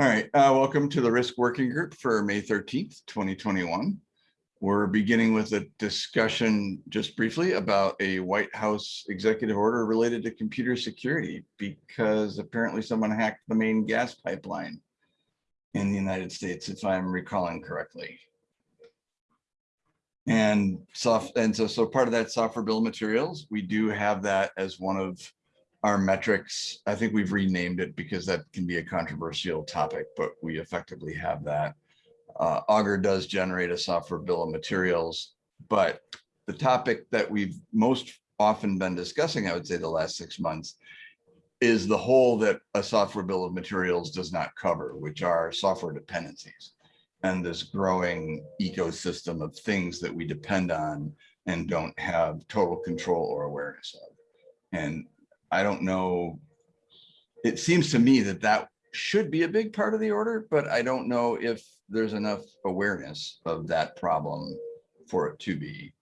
All right, uh, welcome to the Risk Working Group for May thirteenth, twenty twenty-one. We're beginning with a discussion just briefly about a White House executive order related to computer security because apparently someone hacked the main gas pipeline in the United States, if I'm recalling correctly. And soft, and so, so part of that software bill materials, we do have that as one of our metrics. I think we've renamed it because that can be a controversial topic, but we effectively have that. Uh, Augur does generate a software bill of materials, but the topic that we've most often been discussing, I would say the last six months, is the hole that a software bill of materials does not cover, which are software dependencies and this growing ecosystem of things that we depend on and don't have total control or awareness of. And I don't know, it seems to me that that should be a big part of the order, but I don't know if there's enough awareness of that problem for it to be.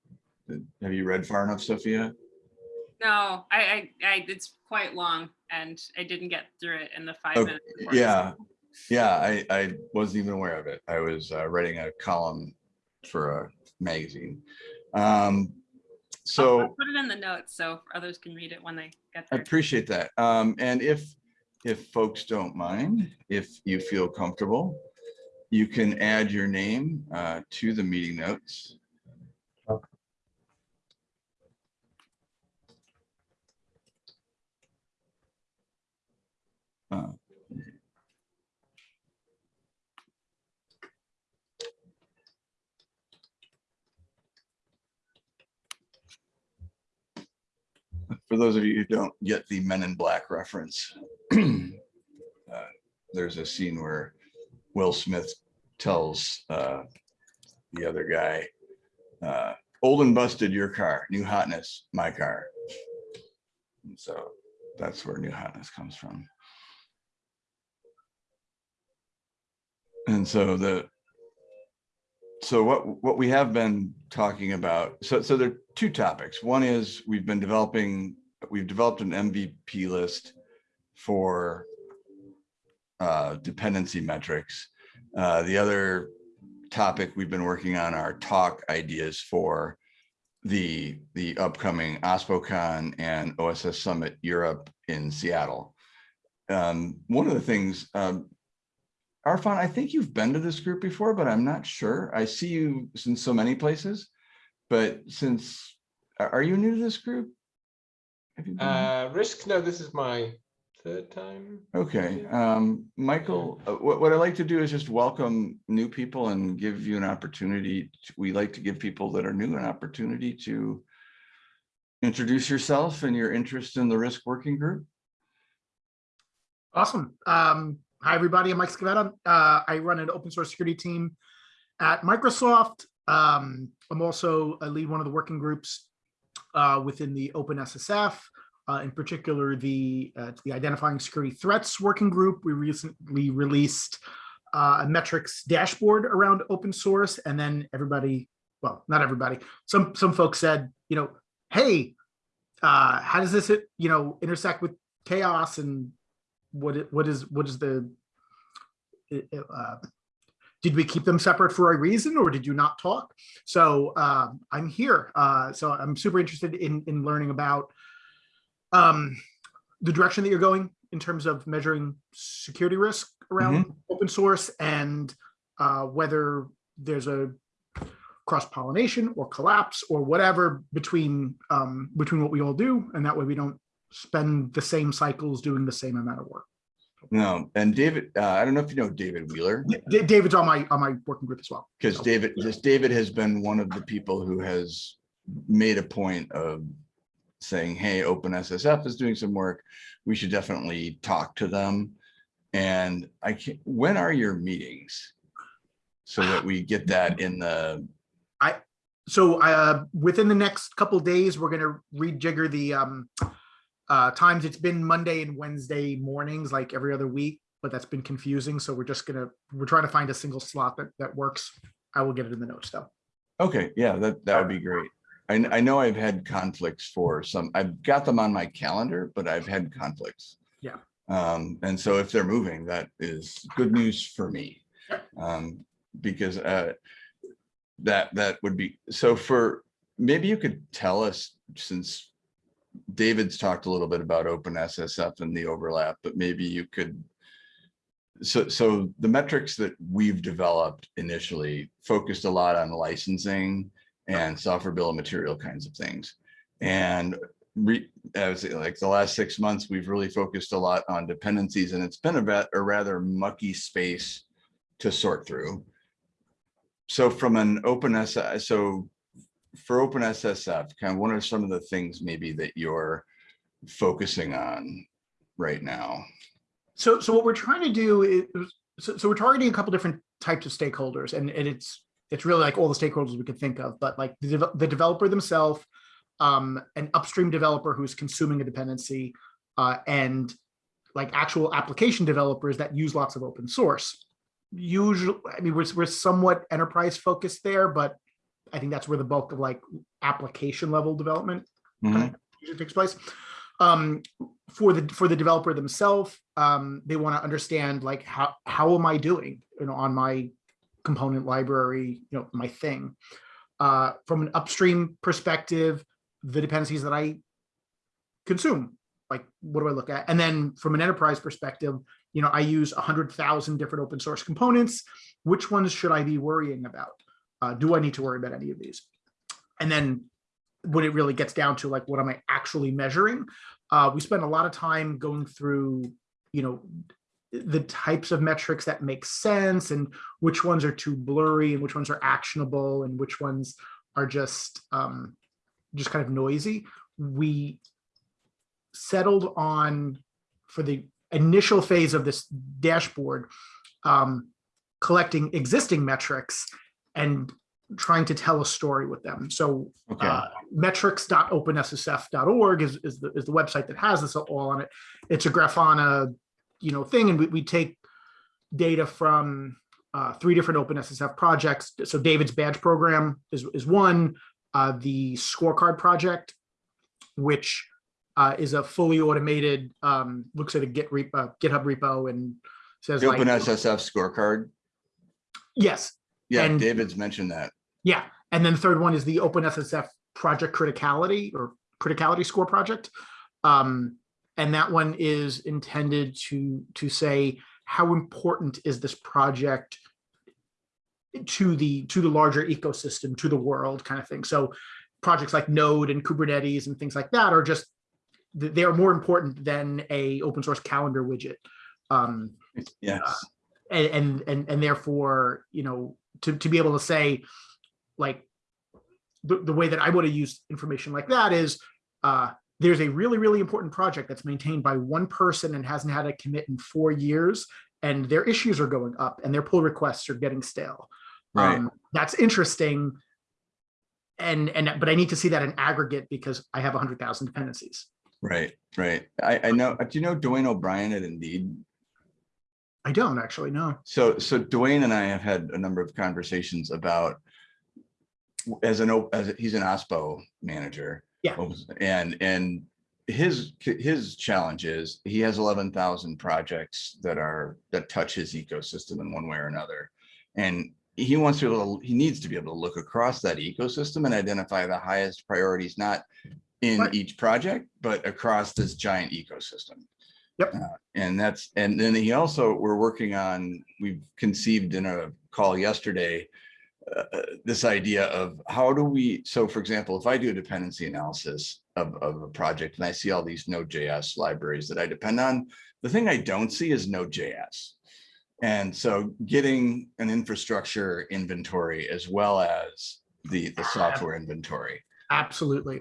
Have you read far enough, Sophia? No, I, I, I, it's quite long and I didn't get through it in the five Okay, minutes. Yeah, yeah, I, I wasn't even aware of it. I was uh, writing a column for a magazine. Um, so. I'll Put it in the notes so others can read it when they I appreciate that. Um, and if, if folks don't mind, if you feel comfortable, you can add your name, uh, to the meeting notes. Uh, For those of you who don't get the Men in Black reference, uh, there's a scene where Will Smith tells uh, the other guy, uh, old and busted your car, new hotness, my car. And so that's where new hotness comes from. And so the, so what, what we have been talking about, so, so there are two topics. One is we've been developing, we've developed an MVP list for uh, dependency metrics. Uh, the other topic we've been working on are talk ideas for the, the upcoming OSPOCon and OSS Summit Europe in Seattle. Um, one of the things, um, Arfan, I think you've been to this group before, but I'm not sure. I see you in so many places, but since, are are you new to this group? Have you been? Uh, risk, no, this is my third time. Okay, um, Michael, uh, what, what I like to do is just welcome new people and give you an opportunity. to- We like to give people that are new an opportunity to introduce yourself and your interest in the risk working group. Awesome. Um, hi, everybody. I'm Mike Scovetta. Uh, I run an open source security team at Microsoft. Um, I'm also a lead one of the working groups uh, within the OpenSSF, uh, in particular, the, uh, the Identifying Security Threats Working Group. We recently released uh, a metrics dashboard around open source, and then everybody, well, not everybody, some some folks said, you know, hey, uh, how does this, you know, intersect with CHAOSS and what it, what is what is the uh, did we keep them separate for a reason or did you not talk? So um, i'm here. Uh, so i'm super interested in in learning about um, the direction that you're going in terms of measuring security risk around open source and uh, whether there's a cross pollination or collapse or whatever between um, between what we all do and that way we don't spend the same cycles doing the same amount of work. No, and David, uh, I don't know if you know David Wheeler, D- David's on my on my working group as well. because So, David, just David has been one of the people who has made a point of saying, hey, OpenSSF is doing some work. We should definitely talk to them. And I can't, when are your meetings? So that we get that in the, I so uh, within the next couple days, we're gonna rejigger the um, uh, times. It's been Monday and Wednesday mornings, like every other week, but that's been confusing. So we're just gonna we're trying to find a single slot that that works. I will get it in the notes though. okay, yeah, that, that would be great. I, I know I've had conflicts for some, I've got them on my calendar, but I've had conflicts. Yeah. Um, and so if they're moving, that is good news for me. Um, because, uh, that, that would be, so for, maybe you could tell us, since David's talked a little bit about open SSF and the overlap, but maybe you could. So, so the metrics that we've developed initially focused a lot on licensing and software bill of material kinds of things. And re, like the last six months, we've really focused a lot on dependencies and it's been a bit, a rather mucky space to sort through. So from an open SI, so for open SSF, kind of what are some of the things maybe that you're focusing on right now? So, so what we're trying to do is, so, so we're targeting a couple different types of stakeholders and, and it's, it's really like all the stakeholders we could think of, but like the, deve- the developer themselves, um, an upstream developer who's consuming a dependency, uh, and like actual application developers that use lots of open source. Usually, I mean, we're, we're somewhat enterprise focused there, but I think that's where the bulk of like application level development Mhm. usually takes place. Um, for the for the developer themselves, um, they want to understand like how how am I doing, you know, on my component library, you know, my thing. Uh, from an upstream perspective, the dependencies that I consume, like what do I look at? And then from an enterprise perspective, you know, I use a hundred thousand different open source components. Which ones should I be worrying about? Uh, do I need to worry about any of these? And then when it really gets down to like, what am I actually measuring? Uh, we spend a lot of time going through, you know, the types of metrics that make sense and which ones are too blurry and which ones are actionable and which ones are just um, just kind of noisy. We settled on for the initial phase of this dashboard, um, collecting existing metrics and trying to tell a story with them. So Okay, uh, metrics.openssf.org is, is the, is the website that has this all on it. It's a Grafana, you know, thing, and we, we take data from uh, three different OpenSSF projects. So David's badge program is, is one, uh, the scorecard project, which uh, is a fully automated, um, looks at a Git repo, GitHub repo and says the like, open SSF scorecard. yes, Yeah, And- David's mentioned that. Yeah, and then the third one is the OpenSSF project criticality or criticality score project. Um, and that one is intended to to say how important is this project to the to the larger ecosystem, to the world kind of thing. So projects like Node and Kubernetes and things like that are just they are more important than a open source calendar widget. Um, Yes, and and and, and therefore you know to, to be able to say like the, the way that i would have used information like that is uh there's a really really important project that's maintained by one person and hasn't had a commit in four years and their issues are going up and their pull requests are getting stale right. um, that's interesting and and but i need to see that in aggregate because i have 100000 dependencies Right, right. I, I know, do you know Duane O'Brien at Indeed? I don't actually know So, so Duane and I have had a number of conversations about as an, as, a- he's an OSPO manager. Yeah. Oh, and, and his, his challenge is he has eleven thousand projects that are, that touch his ecosystem in one way or another. And he wants to, be able to- he needs to be able to look across that ecosystem and identify the highest priorities, not in Right. each project, but across this giant ecosystem. Yep. Uh, And that's, and then he also, we're working on, we've conceived in a call yesterday, uh, uh, this idea of how do we, so for example, if I do a dependency analysis of, of a project and I see all these Node.js libraries that I depend on, the thing I don't see is Node.js. And so getting an infrastructure inventory as well as the, the software inventory. absolutely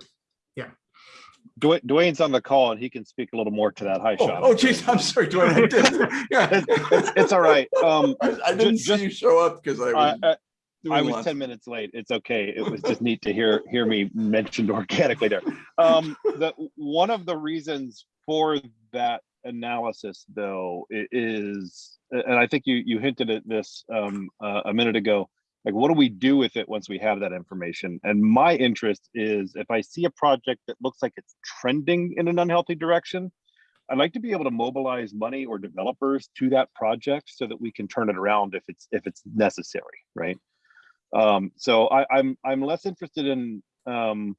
Duane, Duane's on the call and he can speak a little more to that. Hi, Oh, Sean. oh geez, I'm sorry, Duane. Yeah. It's, it's, it's all right. Um, I I didn't see just- you show up because I I, was. I, I was lots- ten minutes late. It's okay. It was just neat to hear, hear me mentioned organically there. Um, the, one of the reasons for that analysis though is, and I think you, you hinted at this, um, uh, a minute ago, like what do we do with it once we have that information? And my interest is if I see a project that looks like it's trending in an unhealthy direction, I'd like to be able to mobilize money or developers to that project so that we can turn it around if it's if it's necessary, right? Um, so I, I'm I'm less interested in um,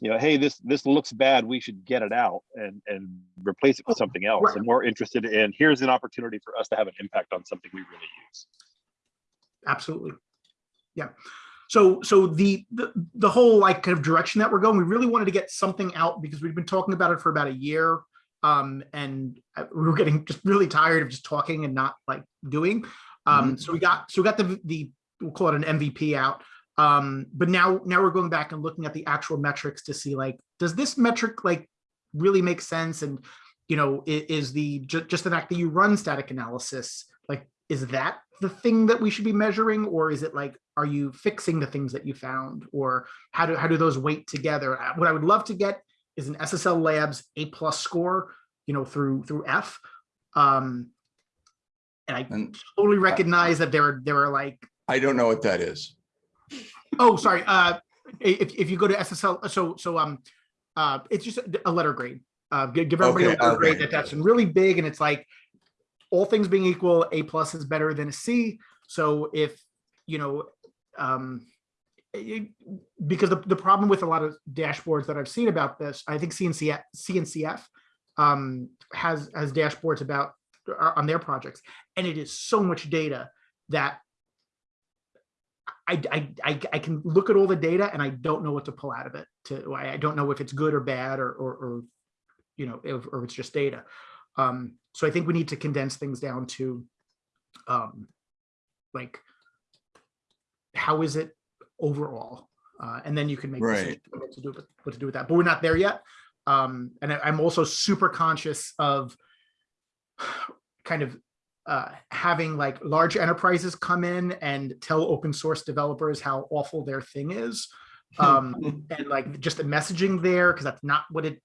you know, hey, this this looks bad, we should get it out and and replace it with something else. and more interested in here's an opportunity for us to have an impact on something we really use. absolutely. Yeah. So, so the, the, the whole like kind of direction that we're going, we really wanted to get something out because we've been talking about it for about a year. Um, and uh, we were getting just really tired of just talking and not like doing. Um, so we got, so we got the, the, we'll call it an MVP out. Um, but now, now we're going back and looking at the actual metrics to see like, does this metric like really make sense? And, you know, i- is the, ju- just the fact that you run static analysis, like, is that the thing that we should be measuring? Or is it like, are you fixing the things that you found? Or how do, how do those weight together? Uh, What I would love to get is an SSL Labs A plus score, you know, through, through F. Um, and I And totally recognize that there are, there are like, I don't know what that is. oh, sorry, uh, if, if you go to SSL, so, so, um, uh, it's just a- a letter grade. Uh, give, give everybody a Okay, letter grade that that's really big and it's like, all things being equal, A plus is better than a C. So if, you know, um, it- because the, the problem with a lot of dashboards that I've seen about this, I think CNCF, CNCF um, has, has dashboards about, uh, on their projects, and it is so much data that I, I, I, I can look at all the data and I don't know what to pull out of it to, I I don't know if it's good or bad or, or, or you know, if, or it's just data. Um, so I think we need to condense things down to, um, like, how is it overall? Uh, and then you can make Right. what to do with what to do with that. But we're not there yet. Um, and I, I'm also super conscious of kind of uh, having like large enterprises come in and tell open source developers how awful their thing is. Um, and like just the messaging there, because that's not what it,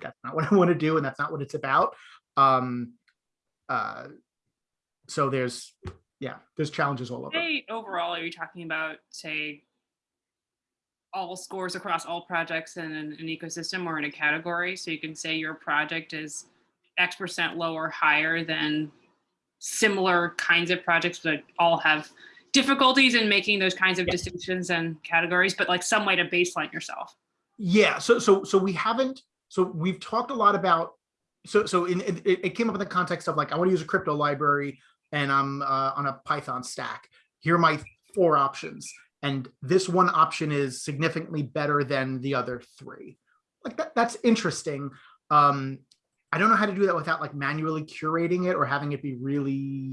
that's not what I want to do, and that's not what it's about. Um, uh, so there's, yeah, there's challenges all over. Say overall, are you talking about, say, all scores across all projects in an, an ecosystem or in a category? So you can say your project is X percent lower, higher than similar kinds of projects that all have difficulties in making those kinds of distinctions and categories, but like some way to baseline yourself. Yeah, so so so we haven't, so we've talked a lot about, so so in, in- it, it came up in the context of like, I want to use a crypto library and I'm uh, on a Python stack. Here are my four options. And this one option is significantly better than the other three. Like that, that's interesting. Um, I don't know how to do that without like manually curating it or having it be really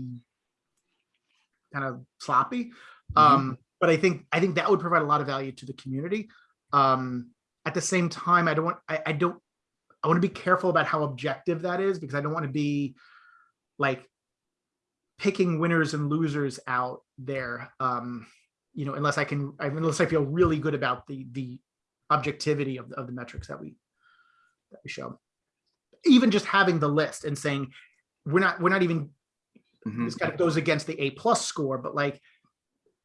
kind of sloppy. Um, but I think, I think that would provide a lot of value to the community. Um, at the same time, I don't want, I, I don't, I want to be careful about how objective that is because I don't want to be like picking winners and losers out there. Um, you know, unless I can, unless I feel really good about the, the objectivity of, of the metrics that we, that we show. Even just having the list and saying, we're not, we're not even Mhm. this kind of goes against the A plus score, but like,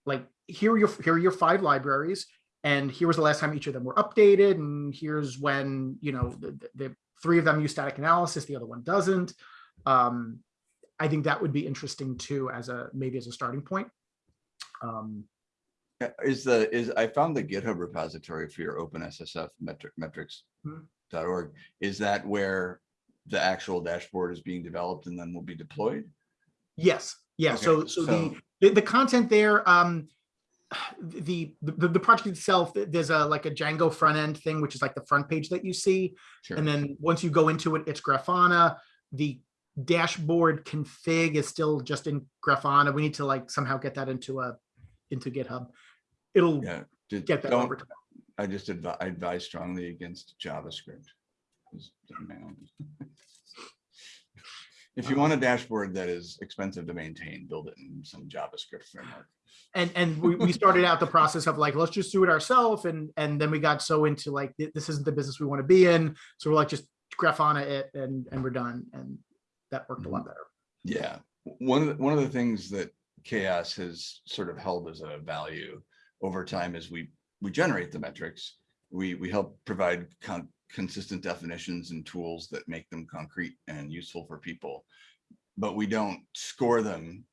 like here are your here are your five libraries, and here was the last time each of them were updated, and here's when you know the, the, the three of them use static analysis, the other one doesn't. Um, I think that would be interesting too, as a maybe as a starting point. Um, Uh, Is the, is, I found the GitHub repository for your OpenSSF metric, metrics Hmm. Is that where the actual dashboard is being developed and then will be deployed? yes, yeah. Okay, so so the so- the, the content there um the, the the project itself there's a like a django front end thing which is like the front page that you see Sure. and then once you go into it it's grafana the dashboard config is still just in grafana we need to like somehow get that into a into github it'll Yeah. just get that over to I just advise, I advise strongly against JavaScript. It's my own. If you want a dashboard that is expensive to maintain, build it in some JavaScript framework. and and we, we started out the process of like let's just do it ourselves and and then we got so into like this isn't the business we want to be in so we're like just grafana it and and we're done and that worked a lot mm-hmm. better Yeah, one of the, one of the things that CHAOSS has sort of held as a value over time is we, we generate the metrics. We, we help provide con- consistent definitions and tools that make them concrete and useful for people. But we don't score them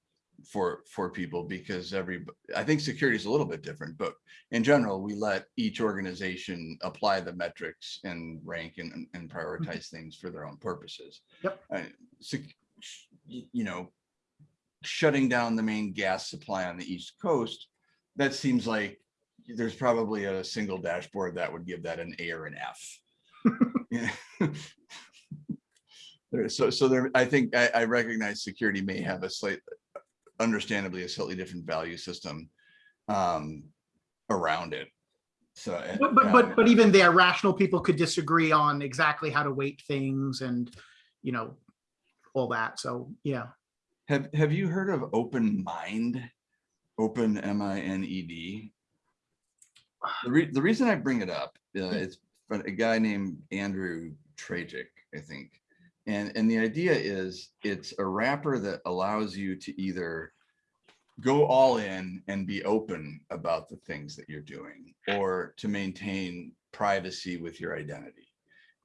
for, for people because every, I think security is a little bit different, but in general, we let each organization apply the metrics and rank and, and prioritize things for their own purposes. Yep. Uh, y- You know, shutting down the main gas supply on the East Coast, that seems like there's probably a single dashboard that would give that an A or an F. So, so there, I think, I, I recognize security may have a slight, understandably, a slightly different value system um, around it. So. uh, But, but, but, um, but even there, rational people could disagree on exactly how to weight things and, you know, all that. So, yeah. Have, have you heard of Open Mind? Open, M I N E D? The re, the reason I bring it up, uh, it's a guy named Andrew Trajic, I think. And, and the idea is it's a wrapper that allows you to either go all in and be open about the things that you're doing or to maintain privacy with your identity.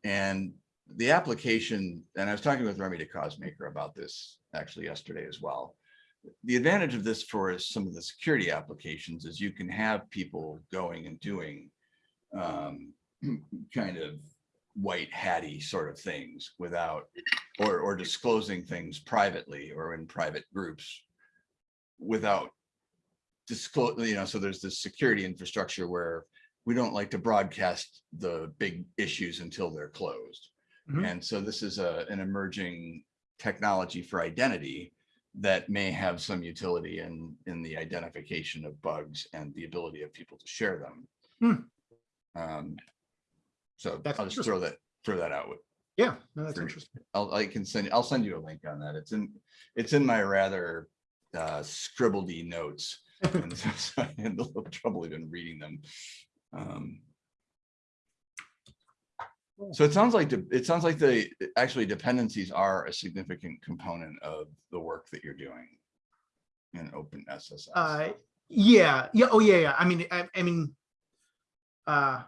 And the application, and I was talking with Remy DeCausemaker about this actually yesterday as well. The advantage of this for some of the security applications is you can have people going and doing um, kind of white hatty sort of things without, or, or disclosing things privately or in private groups without disclose, you know, so there's this security infrastructure where we don't like to broadcast the big issues until they're closed. Mhm. And so this is a, an emerging technology for identity that may have some utility in, in the identification of bugs and the ability of people to share them. Hmm. Um, So That's I'll just throw that, throw that out. with- Yeah, no, that's interesting. I'll, I can send, I'll send you a link on that. It's in, it's in my rather uh, scribbledy notes. And so so I had a little trouble even reading them. Um, So it sounds like, the- it sounds like the, actually dependencies are a significant component of the work that you're doing in open SSF. Uh, yeah, yeah, oh, yeah, yeah. I mean, I, I mean, uh,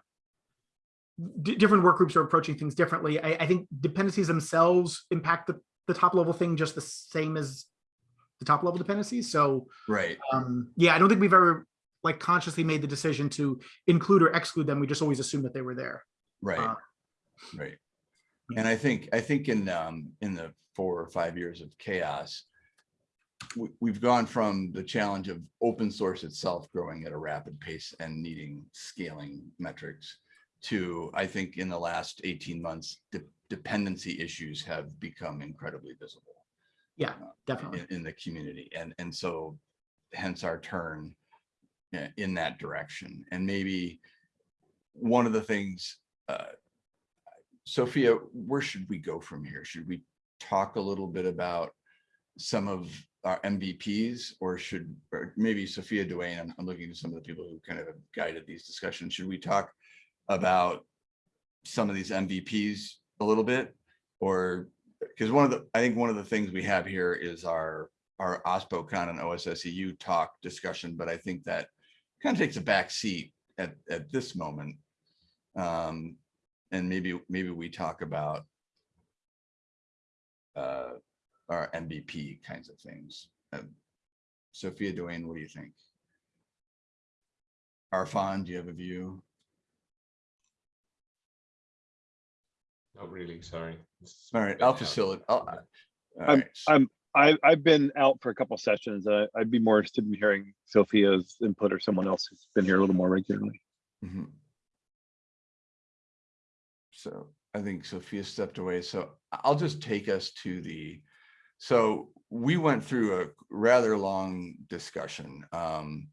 different work groups are approaching things differently. I, I think dependencies themselves impact the, the top level thing just the same as the top level dependencies. So, Right, um, yeah, I don't think we've ever like consciously made the decision to include or exclude them. We just always assumed that they were there. right, Uh, right. And I think, I think in, um, in the four or five years of CHAOSS, we, we've gone from the challenge of open source itself growing at a rapid pace and needing scaling metrics to, I think in the last 18 months, de- dependency issues have become incredibly visible Yeah, definitely. in, in the community. And, and so hence our turn uh, in that direction. And maybe one of the things, uh, Sophia, where should we go from here? Should we talk a little bit about some of our MVPs or should, or maybe Sophia Duane, I'm, I'm looking to some of the people who kind of have guided these discussions. Should we talk about some of these MVPs a little bit? Or, because one of the, I think one of the things we have here is our, our OSPOCon and OSSEU talk discussion, but I think that kind of takes a back seat at, at this moment. Um, and maybe, maybe we talk about uh, our MVP kinds of things. Um, Sophia Duane, what do you think? Arfan, do you have a view? Not really, sorry. It's All right, I'll facilitate. I'll- all I'm- right, I'm, I, I've been out for a couple sessions. Uh, I'd be more interested in hearing Sophia's input or someone else who's been here a little more regularly. Mhm. So I think Sophia stepped away, so I'll just take us to the, so we went through a rather long discussion. um,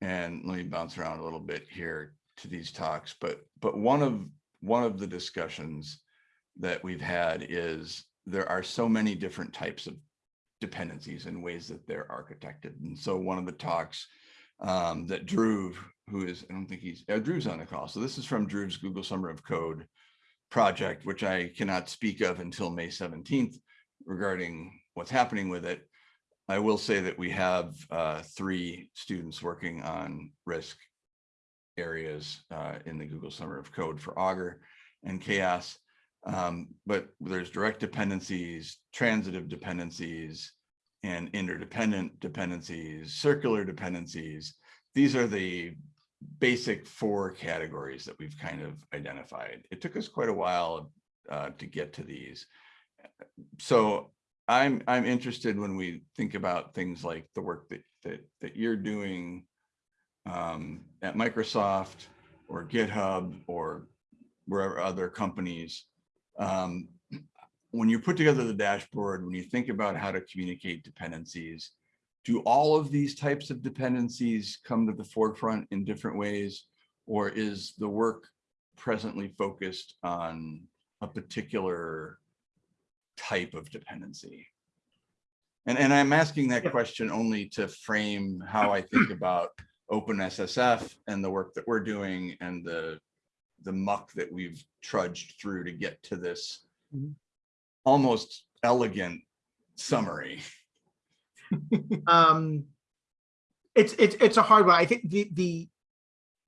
And let me bounce around a little bit here to these talks, but, but one of, one of the discussions that we've had is there are so many different types of dependencies and ways that they're architected. And so one of the talks um, that Drew, who is, I don't think he's, uh, Drew's on the call. So this is from Drew's Google Summer of Code project, which I cannot speak of until May 17th regarding what's happening with it. I will say that we have uh, three students working on risk areas uh, in the Google Summer of Code for Augur. and CHAOSS. Um, but there's direct dependencies, transitive dependencies, and interdependent dependencies, circular dependencies. These are the basic four categories that we've kind of identified. It took us quite a while uh, to get to these. So I'm, I'm interested when we think about things like the work that, that, that you're doing um, at Microsoft or GitHub or wherever other companies. Um, when you put together the dashboard, when you think about how to communicate dependencies, do all of these types of dependencies come to the forefront in different ways? Or is the work presently focused on a particular type of dependency? And, and I'm asking that question only to frame how I think about OpenSSF and the work that we're doing and the, the muck that we've trudged through to get to this Mhm. almost elegant summary. um it's it's it's a hard one i think the the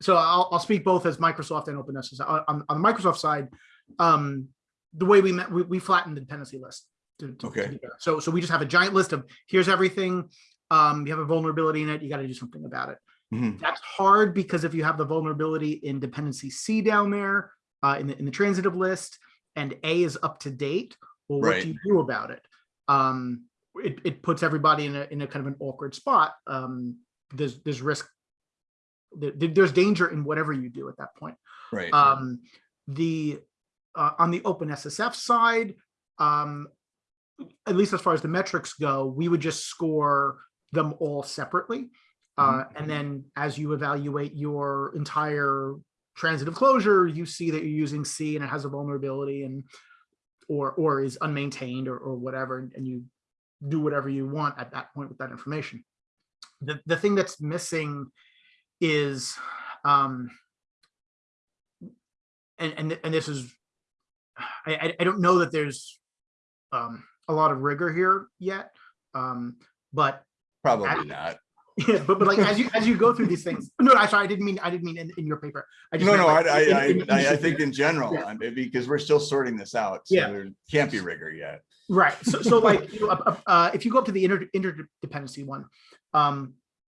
so i'll, I'll speak both as microsoft and OpenSSF on, on on the microsoft side um the way we met we, we flattened the dependency list to, to- to Okay. fair. so so we just have a giant list of here's everything um you have a vulnerability in it you got to do something about it Mhm. that's hard because if you have the vulnerability in dependency c down there uh in the in the transitive list and a is up to date well what Right. do you do about it um it, it puts everybody in a in a kind of an awkward spot. Um, there's there's risk. there- there's danger in whatever you do at that point. Right. Um, the uh, on the OpenSSF side, um, at least as far as the metrics go, we would just score them all separately. Uh, and then as you evaluate your entire transitive closure, you see that you're using C and it has a vulnerability and or or is unmaintained or, or whatever, and you do whatever you want at that point with that information. The the thing that's missing is um and and and this is I I, I don't know that there's um a lot of rigor here yet. Um but Probably not. Yeah, but but like as you as you go through these things, no, I sorry, I didn't mean I didn't mean in, in your paper. I just No, no, I, like I, I, in I, I think in general, Yeah. Because we're still sorting this out. So Yeah. there can't be rigor yet. Right. So, so like, you know, uh, uh, if you go up to the inter interdependency one, um,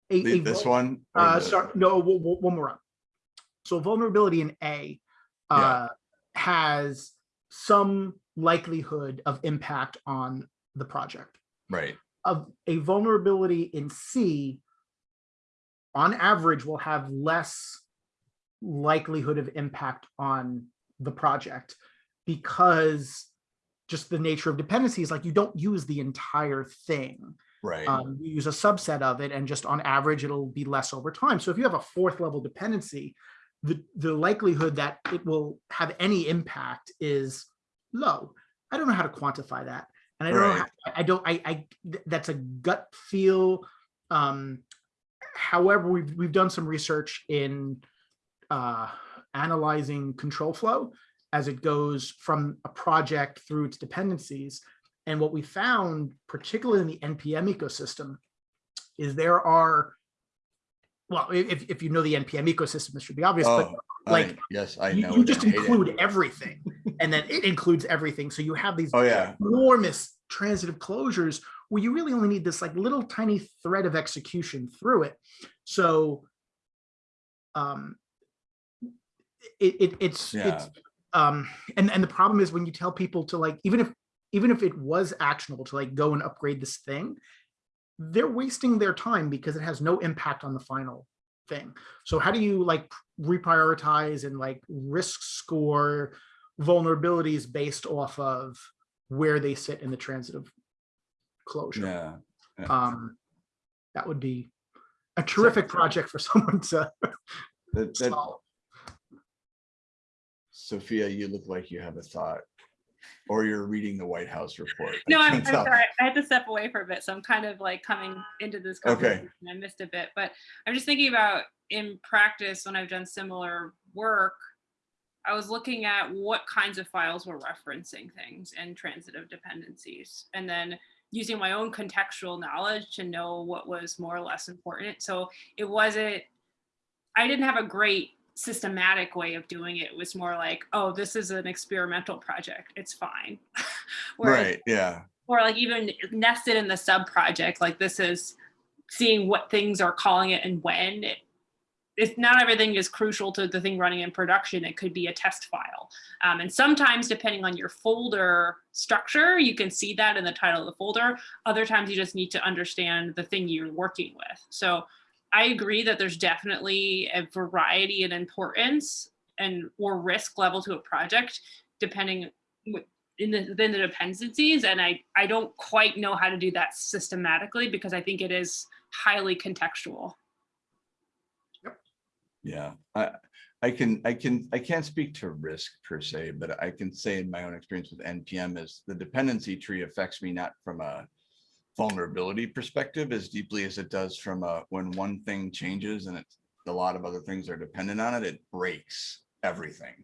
a, The- a This one? Uh, the- sorry, no, one more up. So vulnerability in A, Yeah. uh, has some likelihood of impact on the project. Right, Of a vulnerability in C, on average, will have less likelihood of impact on the project because just the nature of dependencies, like you don't use the entire thing. right. Um, you use a subset of it and just on average, it'll be less over time. So if you have a fourth level dependency, the, the likelihood that it will have any impact is low. I don't know how to quantify that. And I don't know, how- I don't, I, I, that's a gut feel. Um, however, we've, we've done some research in uh, analyzing control flow as it goes from a project through its dependencies. And what we found, particularly in the NPM ecosystem, is there are, well, if, if you know the NPM ecosystem, this should be obvious, but Oh, I, like, yes, I you, know. you just and hate it. include everything and then it includes everything. So you have these Oh, yeah, enormous transitive closures where you really only need this like little tiny thread of execution through it. So um it, it it's Yeah. it's um and and the problem is when you tell people to like even if even if it was actionable to like go and upgrade this thing they're wasting their time because it has no impact on the final thing so how do you like reprioritize and like risk score vulnerabilities based off of where they sit in the transitive closure yeah. yeah. um that would be a terrific project for someone to That, that, solve Sophia, you look like you have a thought. Or you're reading the White House report. No, I'm, I'm sorry. I had to step away for a bit, so I'm kind of like coming into this conversation. Okay. conversation. I missed a bit, but I'm just thinking about in practice when I've done similar work. I was looking at what kinds of files were referencing things and transitive dependencies, and then using my own contextual knowledge to know what was more or less important. So it wasn't. I didn't have a great systematic way of doing it It was more like, oh, this is an experimental project. It's fine. Right, yeah, or like even nested in the sub project like this is seeing what things are calling it and when it, if not everything is crucial to the thing running in production it could be a test file. Um, and sometimes depending on your folder structure you can see that in the title of the folder. Other times you just need to understand the thing you're working with. So i agree that there's definitely a variety in importance and or risk level to a project depending in the, within the dependencies. And I, I don't quite know how to do that systematically because I think it is highly contextual. Yeah. I, I can, I can, I can't speak to risk per se, but I can say in my own experience with NPM is the dependency tree affects me not from a vulnerability perspective as deeply as it does from a, when one thing changes and it's, a lot of other things are dependent on it, it breaks everything.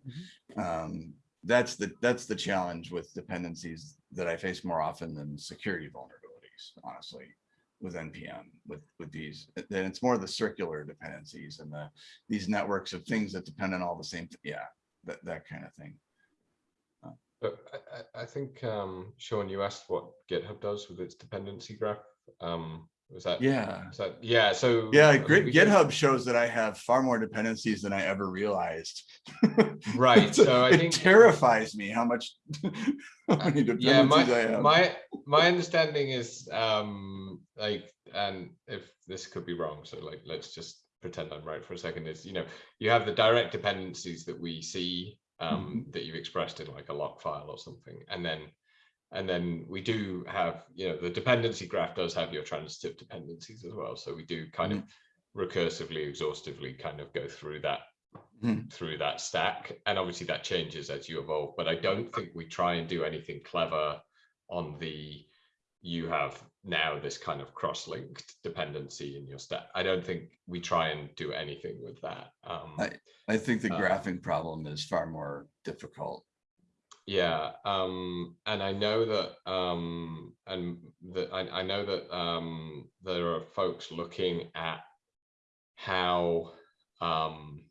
Um, that's the, that's the challenge with dependencies that I face more often than security vulnerabilities, honestly, with NPM, with, with these, then it's more the circular dependencies and the, these networks of things that depend on all the same, yeah, that, that kind of thing. But I, I, I think, um, Sean, you asked what GitHub does with its dependency graph. Um, was that? Yeah. is that- yeah, so. Yeah, I great. we can- GitHub shows that I have far more dependencies than I ever realized. Right, so I It think- terrifies me how much. how many Yeah, dependencies I my, have. my, my understanding is, um, like, and if this could be wrong, so like, let's just pretend I'm right for a second, is, you know, you have the direct dependencies that we see, um, that you've expressed in like a lock file or something, and then, and then we do have, you know, the dependency graph does have your transitive dependencies as well, so we do kind of Mm-hmm. recursively, exhaustively kind of go through that Mhm. through that stack. And obviously that changes as you evolve, but I don't think we try and do anything clever on the, you have now this kind of cross-linked dependency in your stack. I don't think we try and do anything with that. Um, I- I think the uh, graphing problem is far more difficult. Yeah, um, and I know that, um, and that I, I know that, um, there are folks looking at how, um,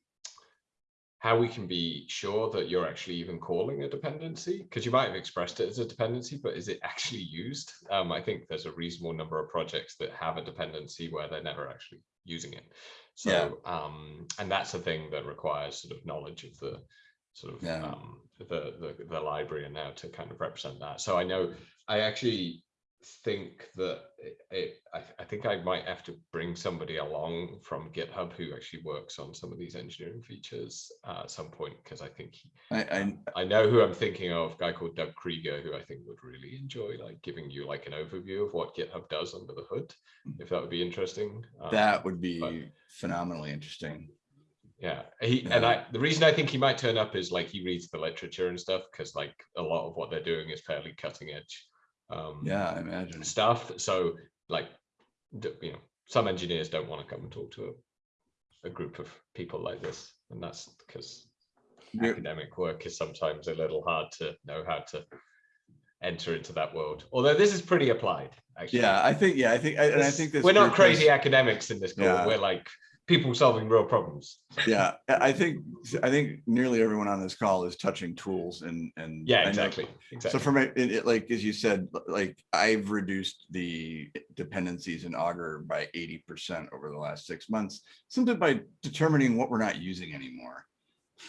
how we can be sure that you're actually even calling a dependency, because you might have expressed it as a dependency, but is it actually used? Um, I think there's a reasonable number of projects that have a dependency where they're never actually using it. Yeah. So, um, and that's a thing that requires sort of knowledge of the sort of Yeah. um, the, the the library and now to kind of represent that. So I know I actually think that it, it I, I think I might have to bring somebody along from GitHub who actually works on some of these engineering features uh, at some point because I think he, I, I, I know who I'm thinking of, a guy called Doug Krieger, who I think would really enjoy like giving you like an overview of what GitHub does under the hood, if that would be interesting. Um, that would be but- phenomenally interesting. Yeah, he and I. The reason I think he might turn up is like he reads the literature and stuff because like a lot of what they're doing is fairly cutting edge. Um, Yeah, I imagine. stuff. So like, you know, some engineers don't want to come and talk to a, a group of people like this, and that's because academic work is sometimes a little hard to know how to enter into that world. Although this is pretty applied, actually. Yeah, I think, yeah, I think, I- and I think this. we're not crazy academics in this call. Yeah. We're like people solving real problems. Yeah, I think, I think nearly everyone on this call is touching tools and, and. Yeah, know- exactly. So for me, it, it- like, as you said, like, I've reduced the dependencies in Augur by eighty percent over the last six months, simply by determining what we're not using anymore.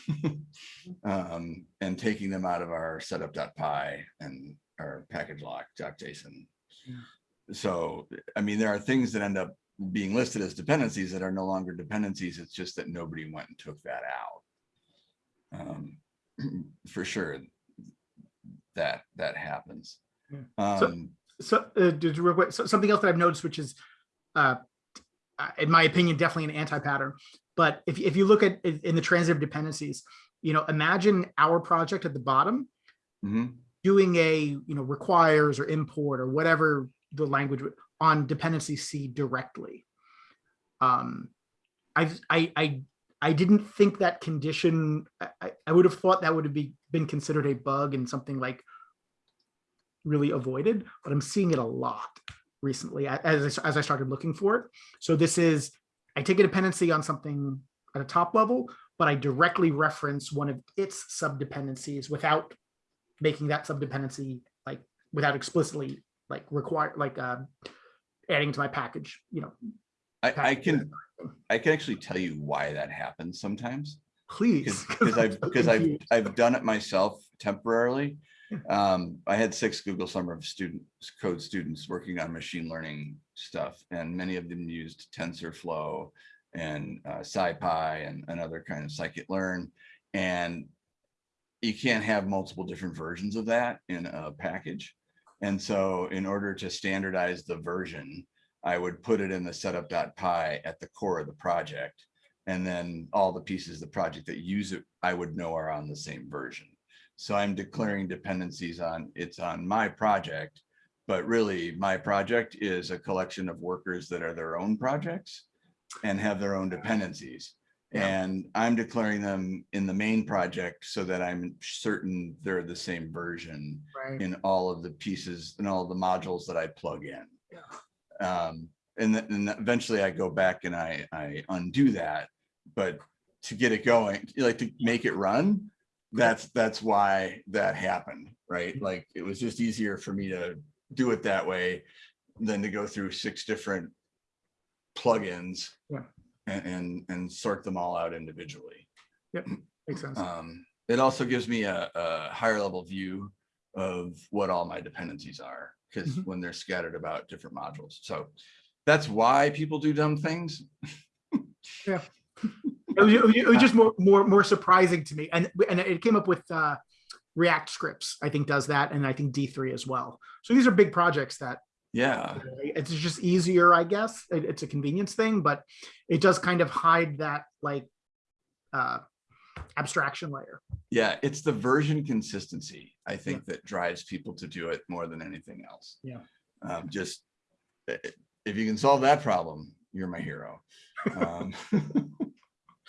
Um, and taking them out of our setup.py and our package lock.json. So, I mean, there are things that end up being listed as dependencies that are no longer dependencies. It's just that nobody went and took that out. Um, For sure, that, that happens. Yeah. So- Um, So, uh, real quick, so something else that I've noticed, which is, uh, uh, in my opinion, definitely an anti-pattern. But if, if you look at in in the transitive dependencies, you know, imagine our project at the bottom mhm, doing a, you know, requires or import or whatever the language would- on dependency C directly. Um, I, I, I, I didn't think that condition, I, I- would have thought that would have be, been considered a bug and something like really avoided, but I'm seeing it a lot recently as, as I started looking for it. So this is, I take a dependency on something at a top level, but I directly reference one of its subdependencies without making that subdependency like without explicitly like require like uh, adding to my package. You know, I, I can, I can actually tell you why that happens sometimes. please Because I've, because I've. I've done it myself temporarily. Um, I had six Google Summer of Students, code students working on machine learning stuff, and many of them used TensorFlow and uh, SciPy and another kind of scikit-learn. And you can't have multiple different versions of that in a package. And so in order to standardize the version, I would put it in the setup.py at the core of the project. And then all the pieces of the project that use it, I would know are on the same version. So I'm declaring dependencies on, it's on my project. But really, my project is a collection of workers that are their own projects and have their own dependencies. Yeah. And I'm declaring them in the main project so that I'm certain they're the same version right. in all of the pieces and all the modules that I plug in. Yeah. Um, and then eventually I go back and I, I undo that, but to get it going, like to make it run, that's, that's why that happened, right? Mm-hmm. Like, it was just easier for me to do it that way than to go through six different plugins Yeah. And, and, and sort them all out individually. Yep, Makes sense. Um, it also gives me a, a higher level view of what all my dependencies are, because Mhm. when they're scattered about different modules. So that's why people do dumb things. It was, it was- it was just more, more, more surprising to me. And, and it came up with uh, React scripts, I think does that. And I think D3 as well. So these are big projects that Yeah, it's just easier, I guess. It- It's a convenience thing, but it does kind of hide that like uh, abstraction layer. yeah, it's the version consistency, I think, that drives people to do it more than anything else. Yeah. Um, just, i- i- if you can solve that problem, you're my hero. Um,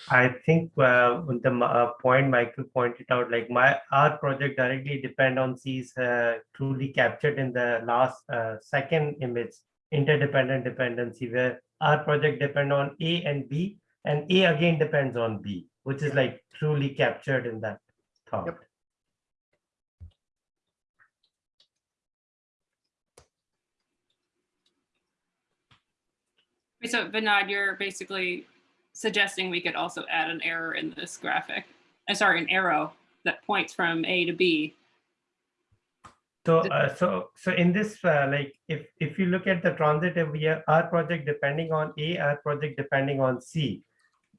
I think uh, the uh, point Michael pointed out, like my our project directly depend on C's uh, truly captured in the last uh, second image interdependent dependency where our project depend on A and B and A again depends on B, which is like truly captured in that thought. Yep. So Vinod, you're basically suggesting we could also add an error in this graphic. Uh, sorry, an arrow that points from A to B. So, uh, so, so in this, uh, like, if, if you look at the transitive, we are, our project depending on A, our project depending on C.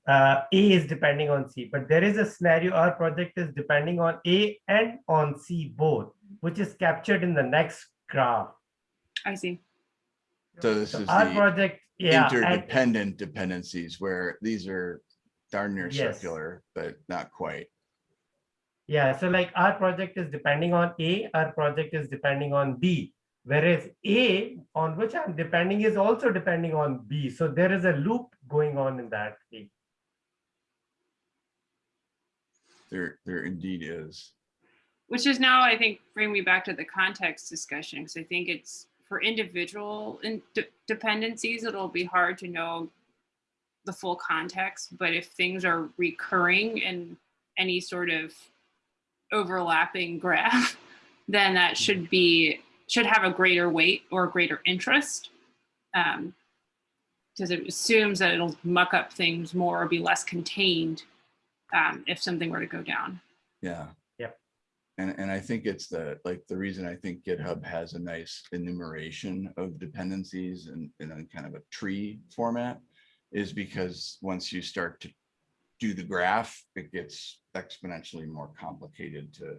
Uh, A is depending on C, but there is a scenario, our project is depending on A and on C both, which is captured in the next graph. I see. So this So is our the project, yeah, and- interdependent dependencies where these are darn near Yes. circular, but not quite. Yeah, so like our project is depending on A, our project is depending on B. Whereas A on which I'm depending is also depending on B. So there is a loop going on in that. case. There, there indeed is. Which is now, I think, bring me back to the context discussion, because I think it's for individual in de- dependencies, it'll be hard to know the full context, but if things are recurring in any sort of overlapping graph, then that should be, should have a greater weight or greater interest. Um, because it assumes that it'll muck up things more or be less contained um, if something were to go down. Yeah. And, and I think it's the, like, the reason I think GitHub has a nice enumeration of dependencies and in a kind of a tree format is because once you start to do the graph, it gets exponentially more complicated to,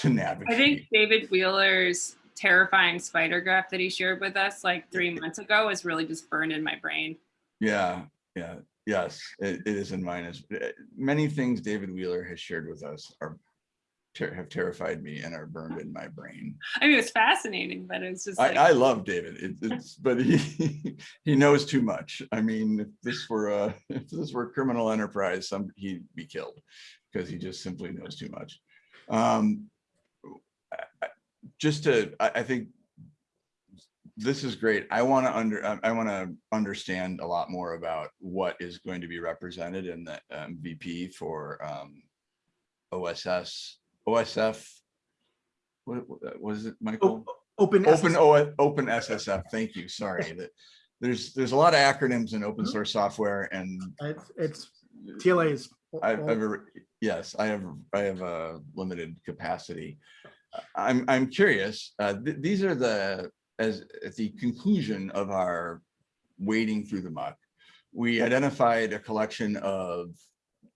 to navigate. I think David Wheeler's terrifying spider graph that he shared with us like three months ago is really just burned in my brain. Yeah, yeah, yes, it, it is in mine as, many things David Wheeler has shared with us are ter- have terrified me and are burned in my brain. I mean, it's fascinating, but it's just I, like, I love David. It, it's, but he, he knows too much. I mean, if this were a, if this were a criminal enterprise, some, he'd be killed because he just simply knows too much. Um, I- I- just to, I, I think this is great. I want to under, I- I want to understand a lot more about what is going to be represented in the MVP for um, OSS, OSF. What, what was it, Michael? Open. Open. O, Open SSF. Thank you. Sorry that there's, there's a lot of acronyms in open Mhm. source software and It's, it's TLAs. I've, yes, I have, I have a limited capacity. I'm, I'm curious, uh, th- these are the, as, at the conclusion of our wading through the muck. We identified a collection of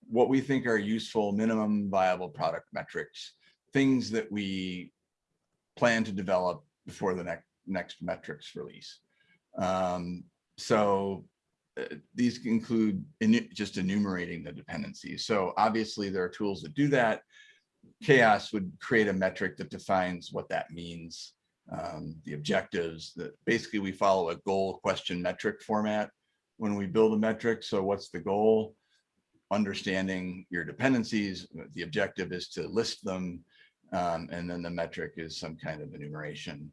what we think are useful minimum viable product metrics. Things that we plan to develop before the next, next metrics release. Um, so uh, these include just enumerating the dependencies. So obviously there are tools that do that. CHAOSS would create a metric that defines what that means. um, the objectives that basically we follow a goal question metric format when we build a metric. So what's the goal? Understanding your dependencies. The objective is to list them. um, and then the metric is some kind of enumeration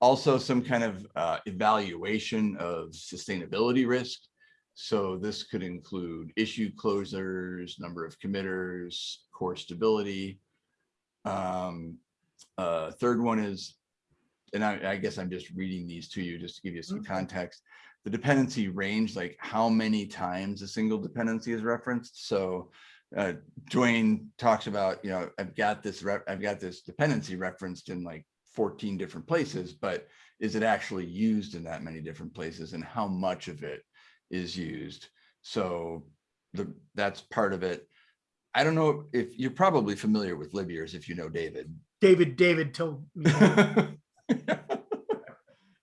also some kind of uh, evaluation of sustainability risk. So this could include issue closures, number of committers, core stability. Um, uh, third one is, and I, I guess I'm just reading these to you just to give you some context. The dependency range, like how many times a single dependency is referenced. So uh, Duane talks about, you know, I've got this, rep- I've got this dependency referenced in like 14 different places, but is it actually used in that many different places and how much of it is used? So the, that's part of it. I don't know if you're probably familiar with Libyears if you know David. David, David told me.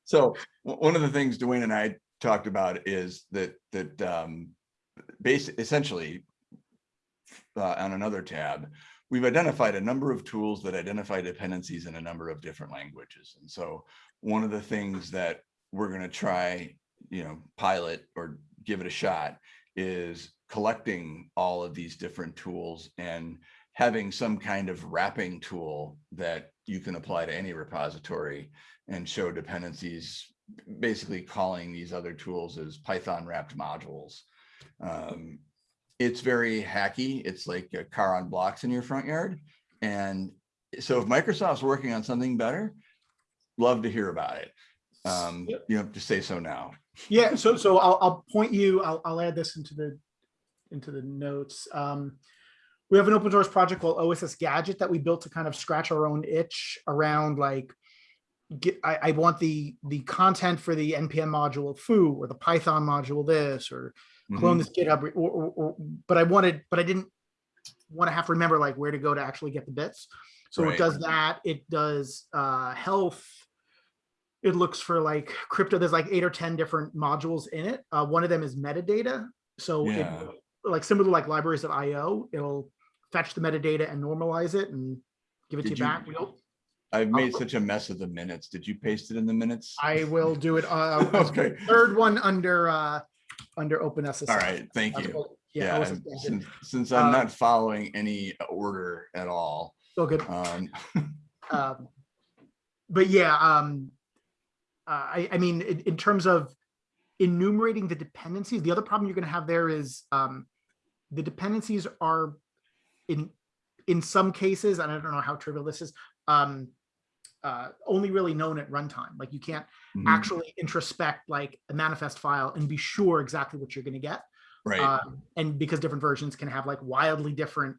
So one of the things Duane and I talked about is that, that um, basic, essentially uh, on another tab, we've identified a number of tools that identify dependencies in a number of different languages. And so one of the things that we're going to try, you know, pilot or give it a shot is collecting all of these different tools and having some kind of wrapping tool that you can apply to any repository and show dependencies, basically calling these other tools as Python wrapped modules. Um, it's very hacky. It's like a car on blocks in your front yard. And so if Microsoft's working on something better, love to hear about it. Um, Yep. you have to say so now. Yeah, so, so I'll, I'll point you, I'll, I'll add this into the, into the notes. Um, we have an open source project called OSS Gadget that we built to kind of scratch our own itch around like, get, I, I want the, the content for the NPM module foo or the Python module this, or clone Mhm. this GitHub, or, or, or, but I wanted, but I didn't want to have to remember like where to go to actually get the bits. So it does that. It does uh, health. It looks for like crypto. There's like eight or 10 different modules in it. Uh, one of them is metadata. So it, like similar to like libraries of IO, it'll fetch the metadata and normalize it and give it to Did you you- back. I've made such a mess of the minutes. Did you paste it in the minutes? I will do it. Uh, Okay. Third one under, uh, under OpenSSF. All right, thank you. Yeah, Yeah, OSS and Gadget. since, since I'm Uh, not following any order at all, So good. um, Um, but yeah, um, uh, I, I mean, in, in terms of enumerating the dependencies, the other problem you're going to have there is um, the dependencies are in in some cases, and I don't know how trivial this is, um, uh, only really known at runtime. Like you can't mhm, actually introspect like a manifest file and be sure exactly what you're going to get. right, Um, and because different versions can have like wildly different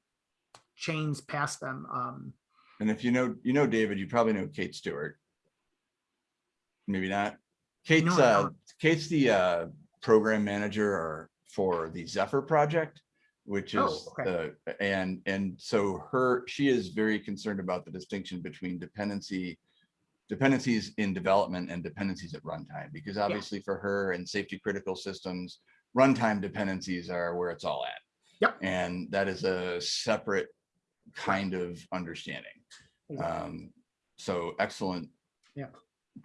chains past them. Um, and if you know, you know, David, you probably know Kate Stewart. Maybe not. Kate's, I uh. Kate's the, uh, program manager or for the Zephyr project, which Oh, is, okay. uh, and, and so her, she is very concerned about the distinction between dependency, dependencies in development and dependencies at runtime, because obviously for her and safety critical systems, runtime dependencies are where it's all at. Yep. And that is a separate kind of understanding. Exactly. Um, so excellent. Yeah.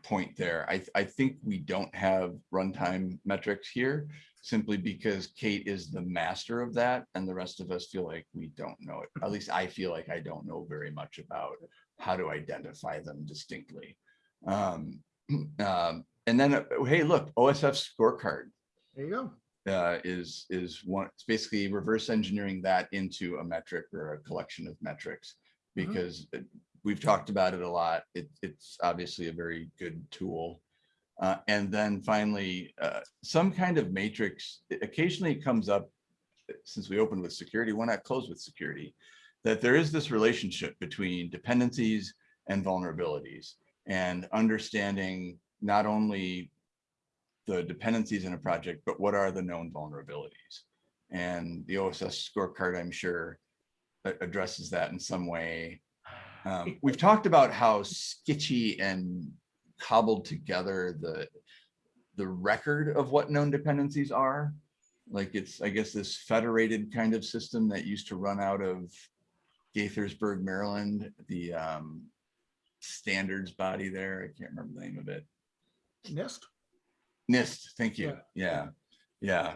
Point there. I, I think we don't have runtime metrics here simply because Kate is the master of that and the rest of us feel like we don't know it. At least I feel like I don't know very much about how to identify them distinctly. Um, Um, and then, uh, hey, look, OSF scorecard There you go. uh, is, is one, it's basically reverse engineering that into a metric or a collection of metrics. Mhm. Because it- we've talked about it a lot. It, it's obviously a very good tool. Uh, and then finally, uh, some kind of matrix, occasionally comes up, since we opened with security, why not close with security? That there is this relationship between dependencies and vulnerabilities and understanding not only the dependencies in a project, but what are the known vulnerabilities? And the OSS scorecard, I'm sure, addresses that in some way. Um, we've talked about how sketchy and cobbled together the the record of what known dependencies are. Like it's, I guess, this federated kind of system that used to run out of Gaithersburg, Maryland, the um, standards body there. I can't remember the name of it. NIST. NIST, thank you. Yeah, yeah. yeah.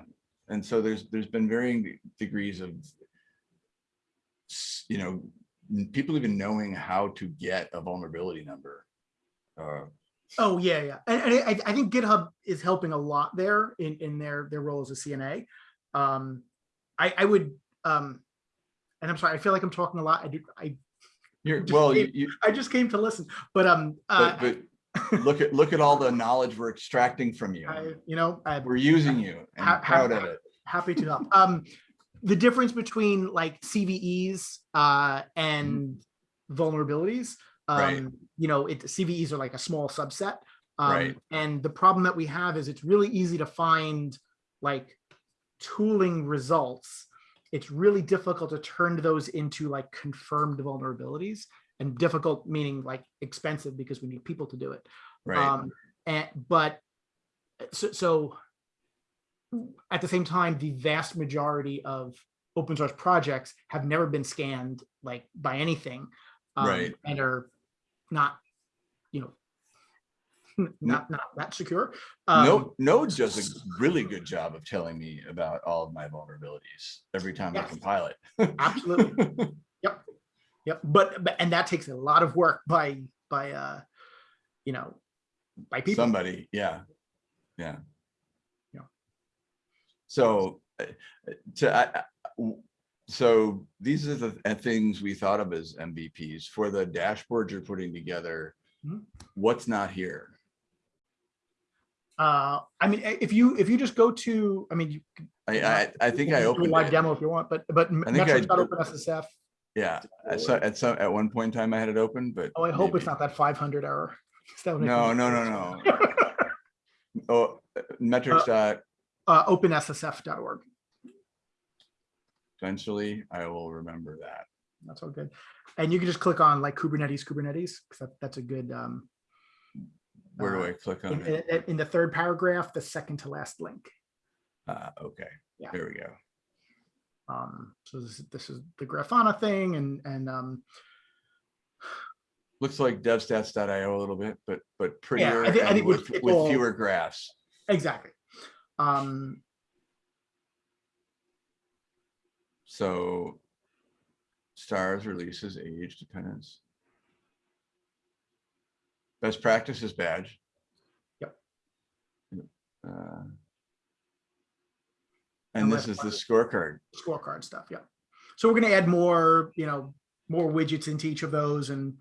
And so there's, there's been varying degrees of, you know, people even knowing how to get a vulnerability number. Uh, Oh, yeah, yeah. And, and I, I think GitHub is helping a lot there in, in their, their role as a CNA. Um, I, I would, um, and I'm sorry, I feel like I'm talking a lot. I do, I, You're, well, you, came- you, I just came to listen, but, um, uh, but, but look at, look at all the knowledge we're extracting from you. I, you know, I'm We're using you and Ha- proud of it. happy to help. Um, the difference between like CVEs, uh, and vulnerabilities, Mm-hmm. Right. um, you know, it, CVEs are like a small subset. Um, Right. and the problem that we have is it's really easy to find like tooling results. It's really difficult to turn those into like confirmed vulnerabilities and difficult meaning like expensive because we need people to do it. Right, Um, and, but, so, so at the same time, the vast majority of open source projects have never been scanned like by anything. um, Right. And are not, you know, not, not that secure. Um, Node, Node does a really good job of telling me about all of my vulnerabilities every time I compile it. Absolutely. Yep, but, but, and that takes a lot of work by, by, uh, you know, by people. Somebody, yeah. Yeah. So, uh, uh, to, I- I- w- so these are the uh, things we thought of as MVPs for the dashboard you're putting together. Mhm. What's not here? Uh, I mean, if you, if you just go to, I mean, you. I, I, I think you I can do a Live it. demo if you want, but, but I think I- SSF. Yeah, at some, at some, at one point in time I had it open, but. oh, I hope it's not that five hundred error. 'cause that make No, no, no, no. Oh, uh, metrics dot, Uh, openssf.org, eventually I will remember that. that's all good. And you can just click on like Kubernetes, Kubernetes, because that, that's a good, um, Where do Uh, I click in, on it? in, in the third paragraph, the second to last link. Ah, okay, Yeah. there we go. Um, so this, is- this is the Grafana thing and, and, um, Looks like devstats.io a little bit, but, but prettier I thi- I think with, with fewer graphs. exactly. Um, So stars releases age dependence. Best practices badge. Yep. Uh, And this is the scorecard. scorecard stuff, yeah. So we're gonna add more, you know, more widgets into each of those and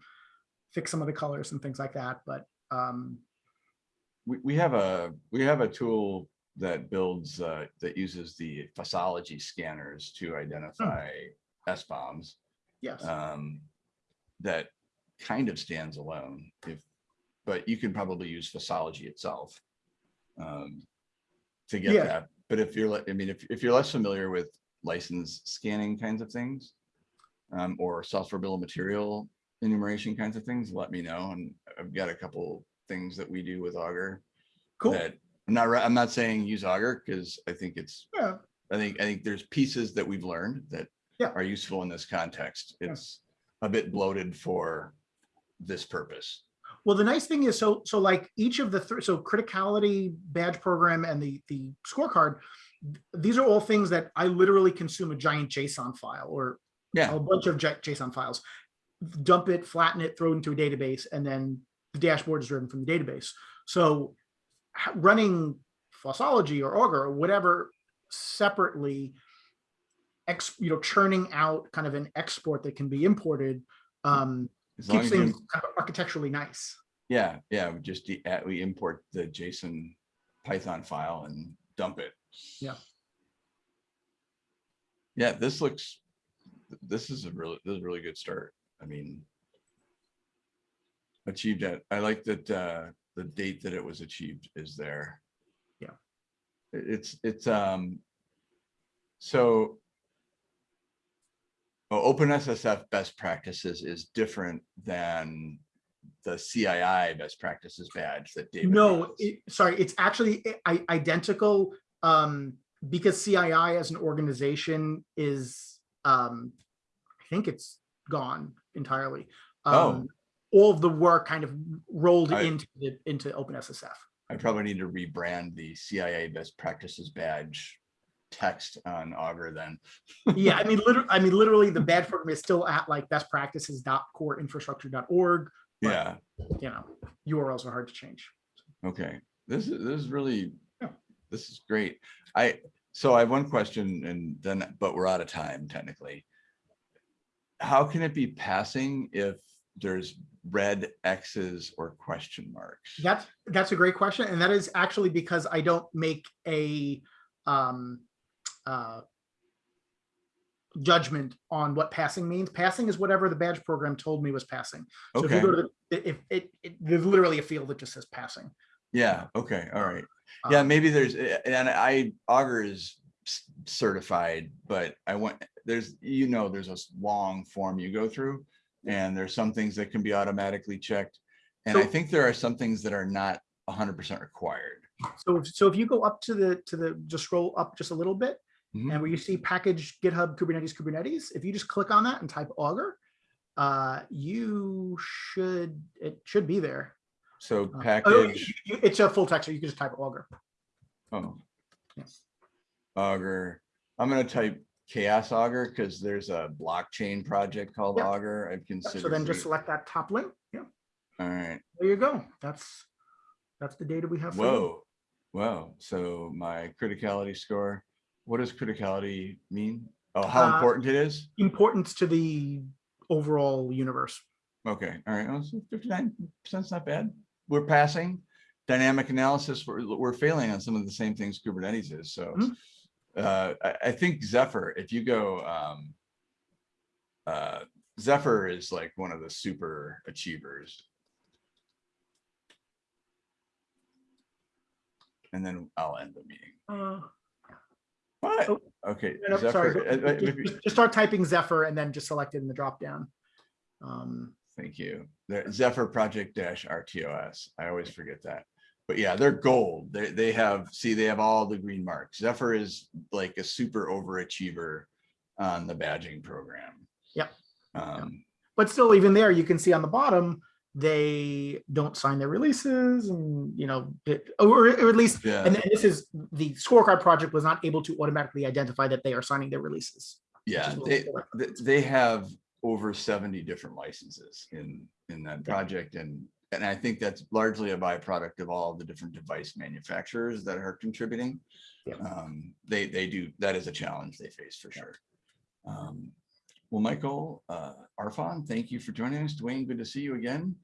fix some of the colors and things like that, but, um, We, we have a, we have a tool that builds, uh, that uses the Fossology scanners to identify SBOMs. yes. um, that kind of stands alone if, but you can probably use Fossology itself um, to get Yeah. that. But if you're, I mean, if, if you're less familiar with license scanning kinds of things um, or software bill of material enumeration kinds of things, let me know. And I've got a couple things that we do with Augur Cool, that I'm not, I'm not saying use Augur because I think it's yeah, I think, I think there's pieces that we've learned that Yeah. are useful in this context. Yeah. It's a bit bloated for this purpose. well, the nice thing is, so, so like each of the, so criticality badge program and the, the scorecard, these are all things that I literally consume a giant JSON file or Yeah, a bunch of JSON files, dump it, flatten it, throw it into a database, and then the dashboard is driven from the database. So running Fossology or Augur or whatever separately, ex, you know, churning out kind of an export that can be imported, um, keeps things kind of architecturally nice. Yeah, yeah, we just, we import the JSON Python file and dump it. Yeah. Yeah, this looks, this is a really, this is a really good start. I mean. Achieved it. I like that, uh, the date that it was achieved is there. Yeah. It's, it's, um, so. Oh, OpenSSF best practices is different than the CII best practices badge that David. No, it- sorry, it's actually identical, um, because CII as an organization is, um, I think it's gone entirely. Oh. Um, All of the work kind of rolled I- into, the into OpenSSF. I probably need to rebrand the CII best practices badge text on Augur then. Yeah, I mean, literally, I mean, literally, the badge program is still at like bestpractices.coreinfrastructure.org, Yeah, you know, URLs are hard to change. okay. This is, this is really, Yeah. this is great. I, so I have one question and then, but we're out of time technically. How can it be passing if there's red X's or question marks? That's, that's a great question. And that is actually because I don't make a um, uh, judgment on what passing means. Passing is whatever the badge program told me was passing. So if you go to the, if it, it, there's literally a field that just says passing. yeah, okay, all right. Yeah, Um, maybe there's, and I, Augur is certified, but I want, there's, you know, there's a long form you go through. And there's some things that can be automatically checked. And I think there are some things that are not hundred percent required. So, if- so if you go up to the, to the, just scroll up just a little bit, Mhm. and where you see package GitHub Kubernetes Kubernetes, if you just click on that and type Augur, uh, you should, it should be there. So Uh, oh, package, you- It's a full text, so you can just type Augur. oh, Yes. Augur. I'm gonna type CHAOSS Augur because there's a blockchain project called Yeah. Augur. I've considered. So then just select that top link. Yeah, All right, there you go. That's, that's the data we have. for you. whoa, whoa. So my criticality score, what does criticality mean? Oh, how Uh, important it is? Importance to the overall universe. Okay, all right, fifty-nine percent's not bad. We're passing. Dynamic analysis, we're, we're failing on some of the same things Kubernetes is, so. Mhm. Uh, I, I think Zephyr, if you go, um. Uh, Zephyr is like one of the super achievers. And then I'll end the meeting. Uh, What? Oh, Okay. no, no, sorry, uh, uh, Just just- just start typing Zephyr and then just select it in the dropdown. Um, Thank you. Zephyr Project Dash RTOS. I always forget that. But yeah, they're gold. They, they have, see, they have all the green marks. Zephyr is like a super overachiever on the badging program. Yep. Um, But still, even there, you can see on the bottom, they don't sign their releases and, you know, it- or, or at least, yeah, and this is, the scorecard project was not able to automatically identify that they are signing their releases. yeah, they, they have over seventy different licenses in, in that project and, and I think that's largely a byproduct of all the different device manufacturers that are contributing. Yeah. Um, they, they do, that is a challenge they face for sure. Um, well, Michael, uh, Arfon, thank you for joining us. Duane, good to see you again.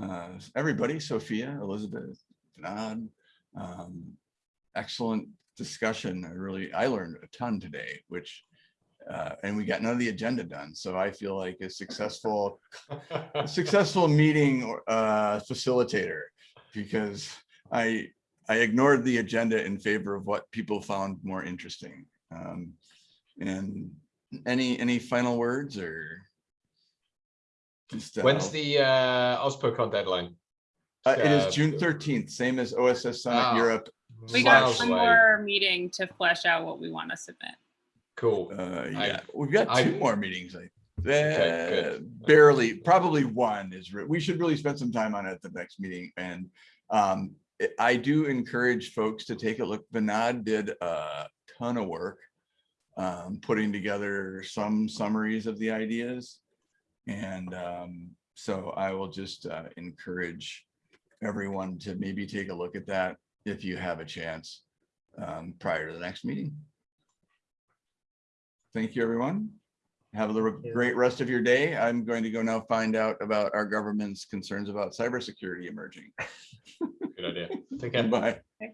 Uh, everybody, Sophia, Elizabeth, Vinod, um, excellent discussion. I really, I learned a ton today, which uh, and we got none of the agenda done. So I feel like a successful, a successful meeting uh, facilitator because I I ignored the agenda in favor of what people found more interesting. Um, and any any final words or just uh, When's the uh, OSPOCon deadline? uh, it Uh, is June thirteenth, same as OSS Summit Ah. Europe. We got one more meeting to flesh out what we want to submit. Cool. Uh, I- yeah, we've got I- two more meetings. Like Okay, uh, barely, probably one is. We should really spend some time on it at the next meeting. And um, I- I do encourage folks to take a look. Vinod did a ton of work um, putting together some summaries of the ideas. And um, so I will just uh, encourage everyone to maybe take a look at that if you have a chance um, prior to the next meeting. Thank you, everyone. Have a great rest of your day. I'm going to go now find out about our government's concerns about cybersecurity emerging. Good idea. Take care. Bye. Yeah.